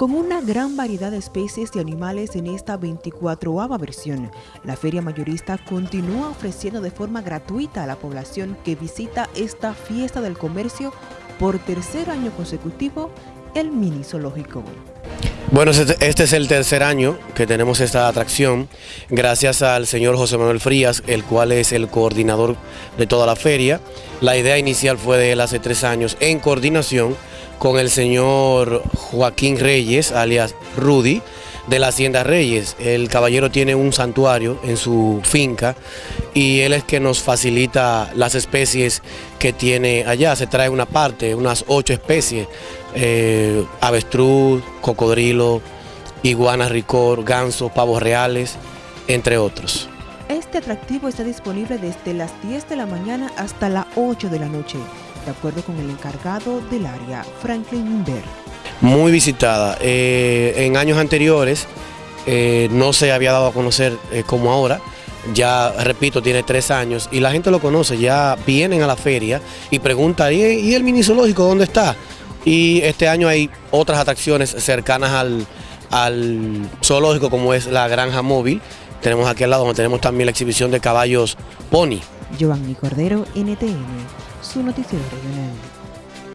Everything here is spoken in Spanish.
Con una gran variedad de especies de animales en esta 24ava versión, la Feria Mayorista continúa ofreciendo de forma gratuita a la población que visita esta fiesta del comercio por tercer año consecutivo el mini zoológico. Bueno, este, este es el tercer año que tenemos esta atracción, gracias al señor José Manuel Frías, el cual es el coordinador de toda la feria. La idea inicial fue de él hace tres años en coordinación con el señor Joaquín Reyes, alias Rudy, de la Hacienda Reyes. El caballero tiene un santuario en su finca y él es que nos facilita las especies que tiene allá. Se trae una parte, unas ocho especies, eh, avestruz, cocodrilo, iguana ricor, ganso, pavos reales, entre otros. Este atractivo está disponible desde las 10 de la mañana hasta las 8 de la noche, de acuerdo con el encargado del área, Franklin Inver muy visitada. Eh, en años anteriores eh, no se había dado a conocer eh, como ahora. Ya, repito, tiene tres años y la gente lo conoce, ya vienen a la feria y preguntan, ¿y, el mini zoológico dónde está? Y este año hay otras atracciones cercanas al, al zoológico como es la granja móvil. Tenemos aquí al lado donde tenemos también la exhibición de caballos pony. Giovanni Cordero, NTN, su noticiero regional.